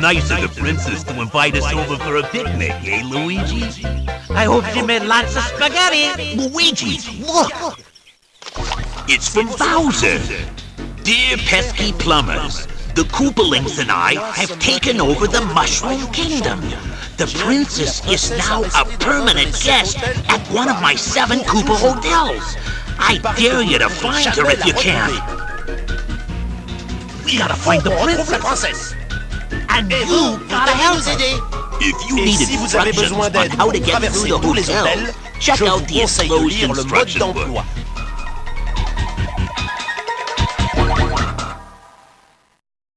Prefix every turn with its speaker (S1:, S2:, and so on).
S1: Nice of the princess to invite us over for a picnic, eh, Luigi?
S2: I hope she made lots of spaghetti.
S1: Luigi, look! It's from Bowser. Dear pesky plumbers, the Koopalings and I have taken over the Mushroom Kingdom. The princess is now a permanent guest at one of my seven Koopa hotels. I dare you to find her if you can. We gotta find the princess. And you gotta help us. If you need
S3: si vous avez
S1: instructions on how to get through
S3: traverser
S1: your
S3: tous les
S1: hotel, check out the
S3: conseille de
S1: explosion
S3: lire le mode
S1: instruction book.